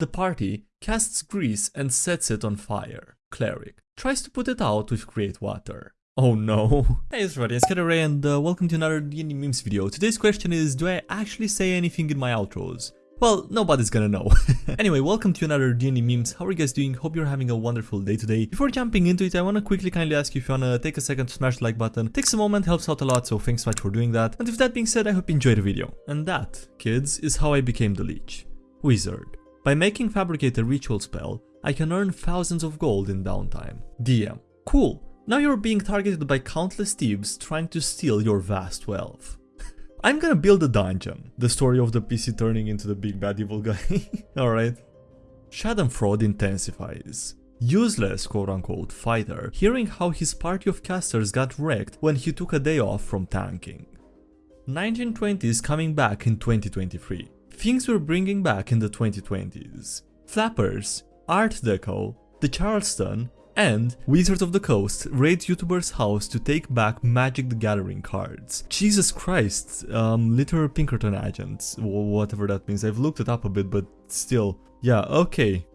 The party casts grease and sets it on fire. Cleric tries to put it out with create water. Oh no. Hey everybody, it's Ray and uh, welcome to another D&D memes video. Today's question is, do I actually say anything in my outros? Well, nobody's gonna know. anyway, welcome to another D&D memes. How are you guys doing? Hope you're having a wonderful day today. Before jumping into it, I wanna quickly kindly ask you if you wanna take a second to smash the like button. Takes a moment, helps out a lot, so thanks so much for doing that. And with that being said, I hope you enjoyed the video. And that, kids, is how I became the Leech. Wizard. By making Fabricate a ritual spell, I can earn thousands of gold in downtime. DM. Cool. Now you're being targeted by countless thieves trying to steal your vast wealth. I'm gonna build a dungeon. The story of the PC turning into the big bad evil guy. Alright. Schadenfreude intensifies. Useless quote-unquote fighter, hearing how his party of casters got wrecked when he took a day off from tanking. 1920s coming back in 2023. Things were bringing back in the 2020s. Flappers, Art Deco, the Charleston, and Wizards of the Coast raid YouTuber's house to take back Magic the Gathering cards. Jesus Christ, um, literal Pinkerton agents, whatever that means. I've looked it up a bit, but still. Yeah, okay.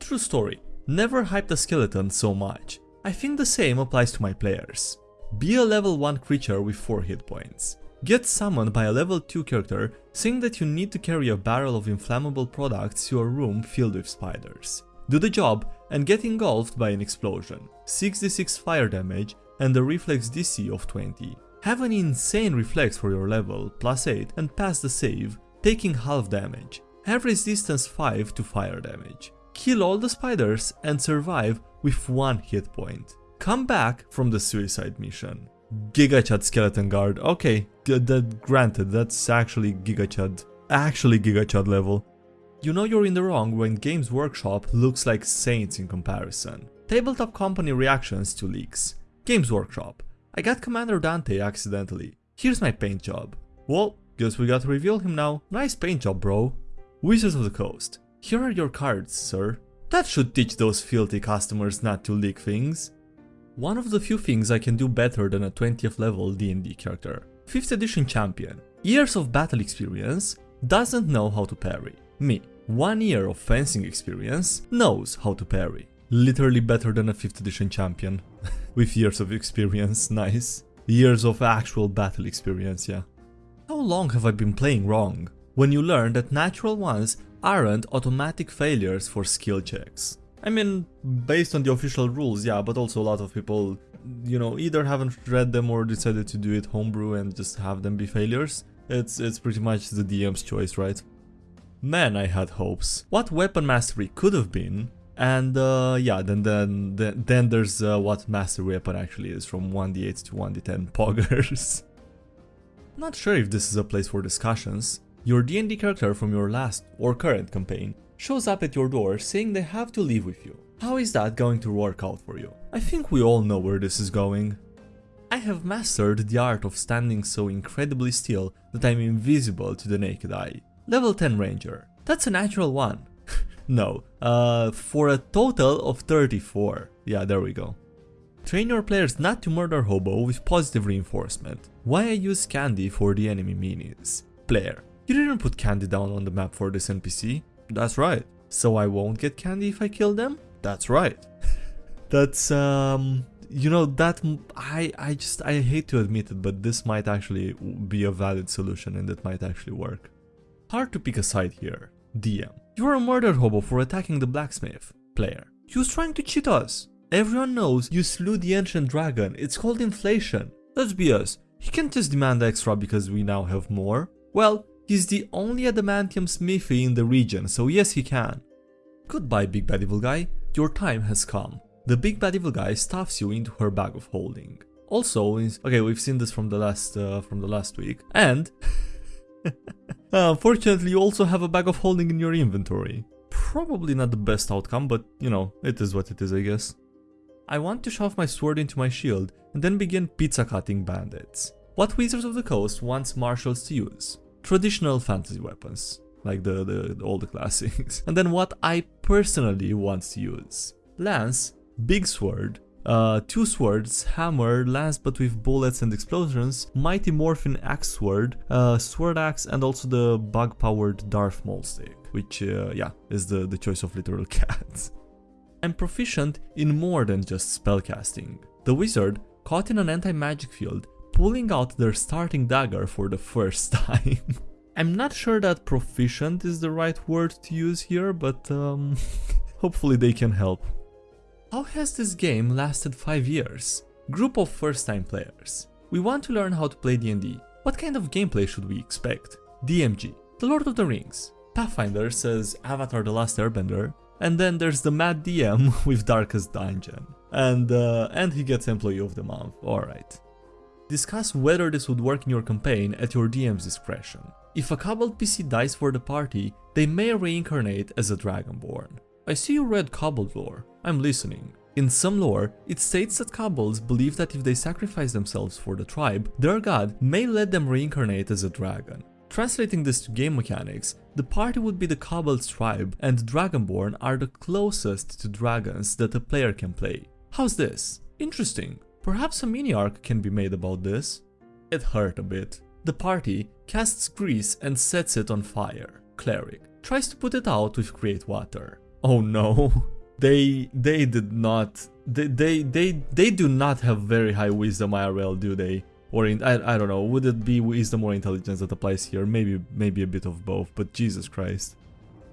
True story. Never hyped a skeleton so much. I think the same applies to my players. Be a level 1 creature with 4 hit points. Get summoned by a level 2 character saying that you need to carry a barrel of inflammable products to a room filled with spiders. Do the job and get engulfed by an explosion, 6d6 fire damage and a reflex DC of 20. Have an insane reflex for your level, plus 8 and pass the save, taking half damage. Have resistance 5 to fire damage. Kill all the spiders and survive with 1 hit point. Come back from the suicide mission. Gigachad Skeleton Guard, okay, that granted, that's actually Gigachad, actually Gigachad level. You know you're in the wrong when Games Workshop looks like saints in comparison. Tabletop company reactions to leaks. Games Workshop. I got Commander Dante accidentally. Here's my paint job. Well, guess we got to reveal him now. Nice paint job, bro. Wizards of the Coast. Here are your cards, sir. That should teach those filthy customers not to leak things. One of the few things I can do better than a 20th level D&D character. 5th edition champion. Years of battle experience, doesn't know how to parry. Me one year of fencing experience, knows how to parry. Literally better than a 5th edition champion. With years of experience, nice. Years of actual battle experience, yeah. How long have I been playing wrong? When you learn that natural ones aren't automatic failures for skill checks. I mean, based on the official rules, yeah, but also a lot of people, you know, either haven't read them or decided to do it homebrew and just have them be failures. It's, it's pretty much the DM's choice, right? Man, I had hopes. What weapon mastery could have been, and uh, yeah, then then then, then there's uh, what master weapon actually is from 1d8 to 1d10 poggers. Not sure if this is a place for discussions. Your D&D character from your last or current campaign shows up at your door saying they have to leave with you. How is that going to work out for you? I think we all know where this is going. I have mastered the art of standing so incredibly still that I'm invisible to the naked eye. Level 10 Ranger. That's a natural one. no, uh, for a total of 34. Yeah, there we go. Train your players not to murder Hobo with positive reinforcement. Why I use candy for the enemy minis? Player. You didn't put candy down on the map for this NPC? That's right. So I won't get candy if I kill them? That's right. That's, um, you know, that, I, I just, I hate to admit it, but this might actually be a valid solution and it might actually work. Hard to pick a side here. DM. You are a murder hobo for attacking the blacksmith. Player. He was trying to cheat us. Everyone knows you slew the ancient dragon. It's called inflation. Let's be us. He can't just demand extra because we now have more. Well, he's the only adamantium smithy in the region, so yes he can. Goodbye big bad evil guy, your time has come. The big bad evil guy stuffs you into her bag of holding. Also, okay, we've seen this from the last uh, from the last week, and unfortunately, you also have a bag of holding in your inventory. Probably not the best outcome, but you know, it is what it is I guess. I want to shove my sword into my shield and then begin pizza cutting bandits. What Wizards of the Coast wants martials to use? Traditional fantasy weapons, like the, the, all the classics. and then what I personally want to use? Lance, big sword, Uh, two swords, hammer, lance but with bullets and explosions, mighty morphin axe sword, uh, sword axe and also the bug powered Darth Maul stick, which uh, yeah, is the, the choice of literal cats. I'm proficient in more than just spellcasting. The wizard, caught in an anti-magic field, pulling out their starting dagger for the first time. I'm not sure that proficient is the right word to use here, but um, hopefully they can help. How has this game lasted 5 years? Group of first time players. We want to learn how to play D&D. What kind of gameplay should we expect? DMG. The Lord of the Rings. Pathfinder says Avatar The Last Airbender. And then there's the Mad DM with Darkest Dungeon. And, uh, and he gets Employee of the Month, alright. Discuss whether this would work in your campaign at your DM's discretion. If a Kobold PC dies for the party, they may reincarnate as a Dragonborn. I see you read Kobold lore, I'm listening. In some lore, it states that kobolds believe that if they sacrifice themselves for the tribe, their god may let them reincarnate as a dragon. Translating this to game mechanics, the party would be the kobold's tribe and dragonborn are the closest to dragons that a player can play. How's this? Interesting. Perhaps a mini arc can be made about this? It hurt a bit. The party casts grease and sets it on fire. Cleric tries to put it out with create water. Oh no. They they did not they they they, they do not have very high wisdom IRL, do they? Or in, I, I don't know, would it be wisdom or intelligence that applies here? Maybe maybe a bit of both, but Jesus Christ.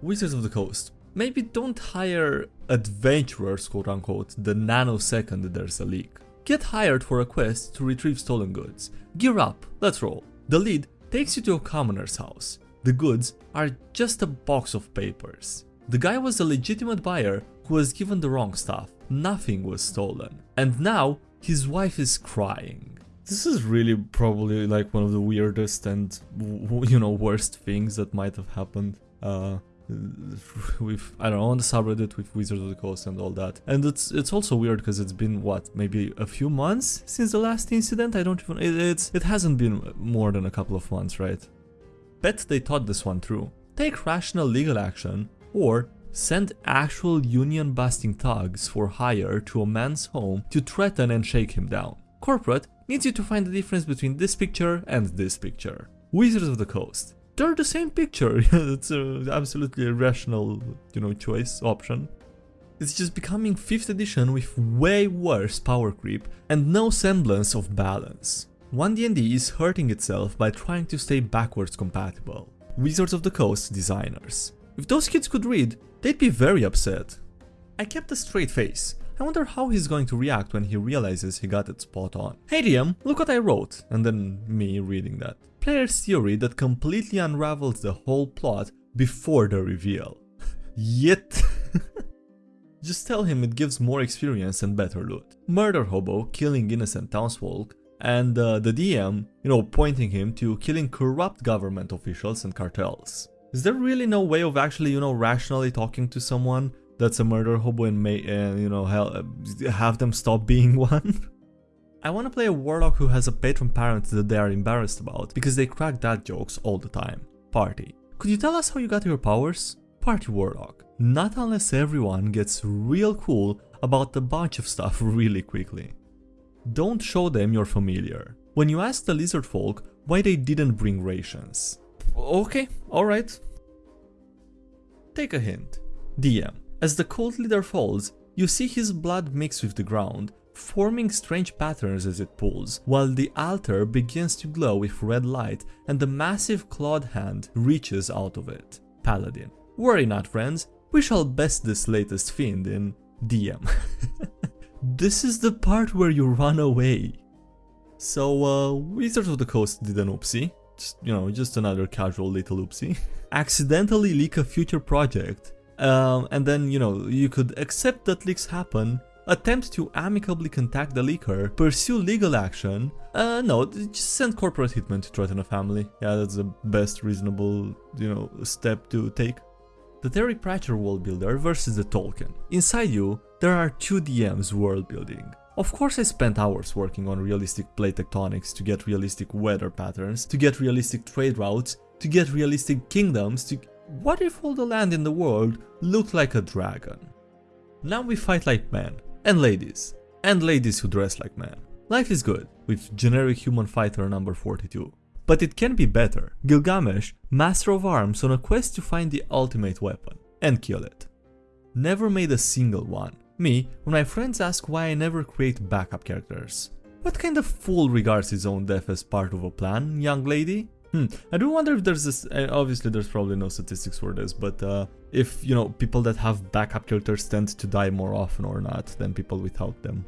Wizards of the Coast. Maybe don't hire adventurers, quote unquote, the nanosecond there's a leak. Get hired for a quest to retrieve stolen goods. Gear up, let's roll. The lead takes you to a commoner's house. The goods are just a box of papers. The guy was a legitimate buyer who was given the wrong stuff. Nothing was stolen. And now his wife is crying. This is really probably like one of the weirdest and you know worst things that might have happened. Uh, with I don't know on the subreddit with Wizards of the Coast and all that. And it's it's also weird because it's been what maybe a few months since the last incident. I don't even it, it's it hasn't been more than a couple of months, right? Bet they thought this one through. Take rational legal action or send actual union-busting thugs for hire to a man's home to threaten and shake him down. Corporate needs you to find the difference between this picture and this picture. Wizards of the Coast. They're the same picture, it's an absolutely rational, you know, choice, option. It's just becoming 5th edition with way worse power creep and no semblance of balance. 1D&D is hurting itself by trying to stay backwards compatible. Wizards of the Coast designers. If those kids could read, they'd be very upset. I kept a straight face. I wonder how he's going to react when he realizes he got it spot on. Hey DM, look what I wrote, and then me reading that. Player's theory that completely unravels the whole plot before the reveal. Yet... Just tell him it gives more experience and better loot. Murder Hobo killing innocent townsfolk, and uh, the DM, you know, pointing him to killing corrupt government officials and cartels. Is there really no way of actually, you know, rationally talking to someone that's a murder hobo and may, uh, you know, have them stop being one? I want to play a warlock who has a patron parent that they are embarrassed about, because they crack dad jokes all the time. Party. Could you tell us how you got your powers? Party warlock. Not unless everyone gets real cool about a bunch of stuff really quickly. Don't show them you're familiar. When you ask the lizard folk why they didn't bring rations, Okay, alright. Take a hint. DM. As the cult leader falls, you see his blood mix with the ground, forming strange patterns as it pulls, while the altar begins to glow with red light and the massive clawed hand reaches out of it. Paladin. Worry not friends, we shall best this latest fiend in DM. this is the part where you run away. So, uh, Wizards of the Coast did an oopsie, just, you know, just another casual little oopsie, accidentally leak a future project, um, and then, you know, you could accept that leaks happen, attempt to amicably contact the leaker, pursue legal action, uh, no, just send corporate hitman to threaten a family. Yeah, that's the best reasonable, you know, step to take. The Terry Pratchett world builder versus the Tolkien. Inside you, there are two DMs world building. Of course I spent hours working on realistic plate tectonics to get realistic weather patterns, to get realistic trade routes, to get realistic kingdoms, to... What if all the land in the world looked like a dragon? Now we fight like men, and ladies. and ladies who dress like men. Life is good, with generic human fighter number 42. But it can be better. Gilgamesh, master of arms on a quest to find the ultimate weapon, and kill it. Never made a single one. Me, when my friends ask why I never create backup characters. What kind of fool regards his own death as part of a plan, young lady? Hmm, I do wonder if there's this, uh, obviously there's probably no statistics for this, but uh, if, you know, people that have backup characters tend to die more often or not than people without them.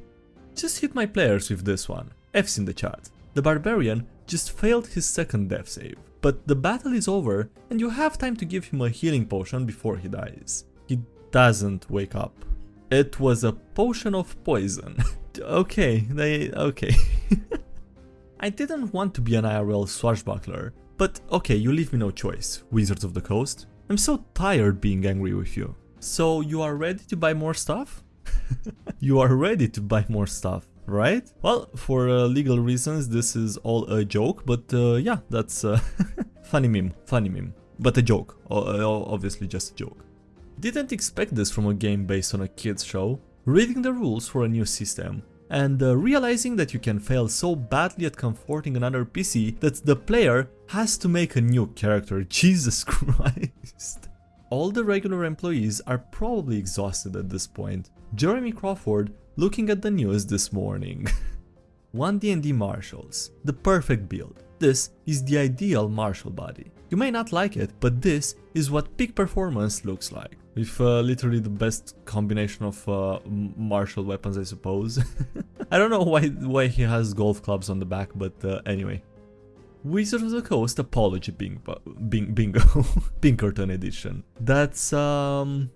Just hit my players with this one. F's in the chat. The barbarian just failed his second death save, but the battle is over and you have time to give him a healing potion before he dies. He doesn't wake up. It was a potion of poison. okay, they... okay. I didn't want to be an IRL swashbuckler, but okay, you leave me no choice, Wizards of the Coast. I'm so tired being angry with you. So you are ready to buy more stuff? you are ready to buy more stuff, right? Well, for uh, legal reasons, this is all a joke, but uh, yeah, that's uh, funny meme, funny meme. But a joke, obviously just a joke. Didn't expect this from a game based on a kids show. Reading the rules for a new system and uh, realizing that you can fail so badly at comforting another PC that the player has to make a new character. Jesus Christ. All the regular employees are probably exhausted at this point. Jeremy Crawford looking at the news this morning. 1 D&D Martials, the perfect build. This is the ideal Martial body. You may not like it, but this is what peak performance looks like. With uh, literally the best combination of uh, martial weapons, I suppose. I don't know why why he has golf clubs on the back, but uh, anyway. Wizard of the Coast Apology Bing Bing Bingo Pinkerton edition. That's um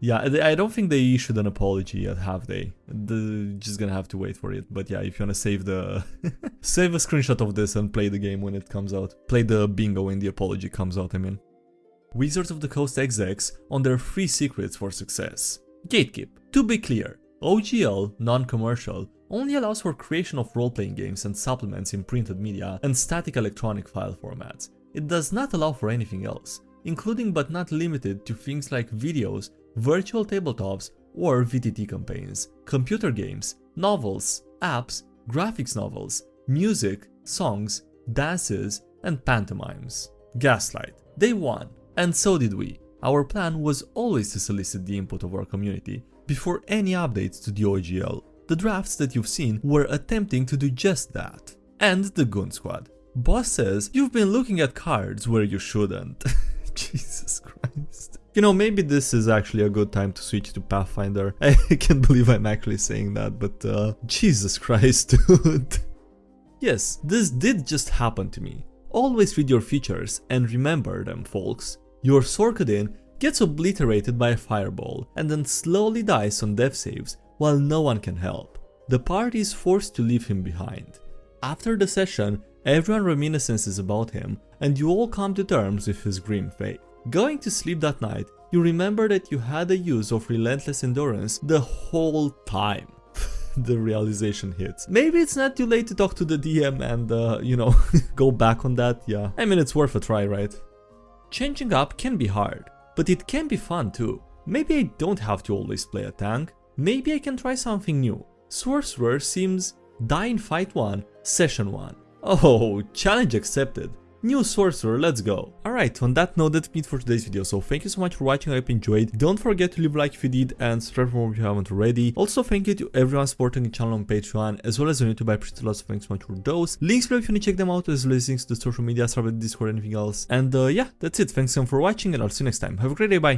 yeah, I don't think they issued an apology yet, have they? Just gonna have to wait for it. But yeah, if you wanna save the save a screenshot of this and play the game when it comes out. Play the bingo when the apology comes out, I mean. Wizards of the Coast execs on their free secrets for success. Gatekeep. To be clear, OGL, non-commercial, only allows for creation of role-playing games and supplements in printed media and static electronic file formats. It does not allow for anything else, including but not limited to things like videos, virtual tabletops, or VTT campaigns, computer games, novels, apps, graphics novels, music, songs, dances, and pantomimes. Gaslight. Day 1. And so did we. Our plan was always to solicit the input of our community before any updates to the OGL the drafts that you've seen were attempting to do just that. And the Goon Squad. Boss says, you've been looking at cards where you shouldn't. Jesus Christ. You know, maybe this is actually a good time to switch to Pathfinder. I can't believe I'm actually saying that, but uh, Jesus Christ, dude. yes, this did just happen to me. Always read your features and remember them, folks. Your Sorcadin gets obliterated by a fireball and then slowly dies on death saves while no one can help. The party is forced to leave him behind. After the session, everyone reminiscences about him and you all come to terms with his grim fate. Going to sleep that night, you remember that you had a use of relentless endurance the whole time. the realization hits. Maybe it's not too late to talk to the DM and, uh, you know, go back on that, yeah. I mean, it's worth a try, right? Changing up can be hard, but it can be fun too. Maybe I don't have to always play a tank, Maybe I can try something new. Sorcerer seems die in fight 1, session 1. Oh, challenge accepted. New sorcerer, let's go. Alright, on that note that's it for today's video, so thank you so much for watching, I hope you enjoyed. Don't forget to leave a like if you did and subscribe if you haven't already. Also thank you to everyone supporting the channel on Patreon, as well as on YouTube, I appreciate lots, of thanks so much for those. Links below if you want to check them out, as well as links to social media, Subreddit, Discord, anything else. And uh, yeah, that's it, thanks again for watching and I'll see you next time. Have a great day, bye.